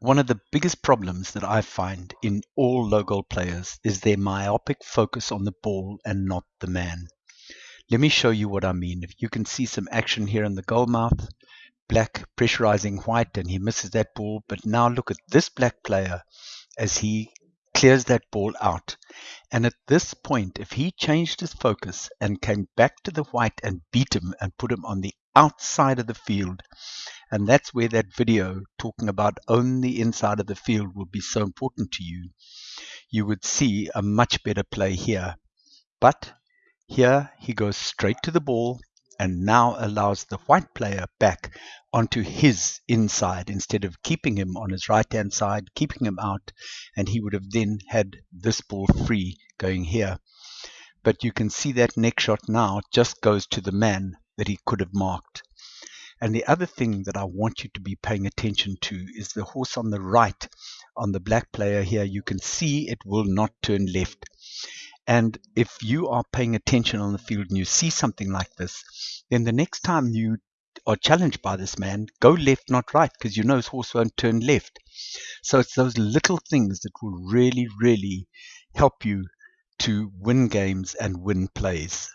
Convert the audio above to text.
One of the biggest problems that I find in all low goal players is their myopic focus on the ball and not the man. Let me show you what I mean. If you can see some action here in the goal mouth, black pressurizing white and he misses that ball. But now look at this black player as he clears that ball out. And at this point, if he changed his focus and came back to the white and beat him and put him on the outside of the field, and that's where that video talking about own the inside of the field will be so important to you, you would see a much better play here. But here he goes straight to the ball and now allows the white player back onto his inside instead of keeping him on his right hand side, keeping him out, and he would have then had this ball free going here. But you can see that next shot now just goes to the man that he could have marked. And the other thing that I want you to be paying attention to is the horse on the right on the black player here. You can see it will not turn left. And if you are paying attention on the field and you see something like this, then the next time you are challenged by this man, go left, not right, because you know his horse won't turn left. So it's those little things that will really, really help you to win games and win plays.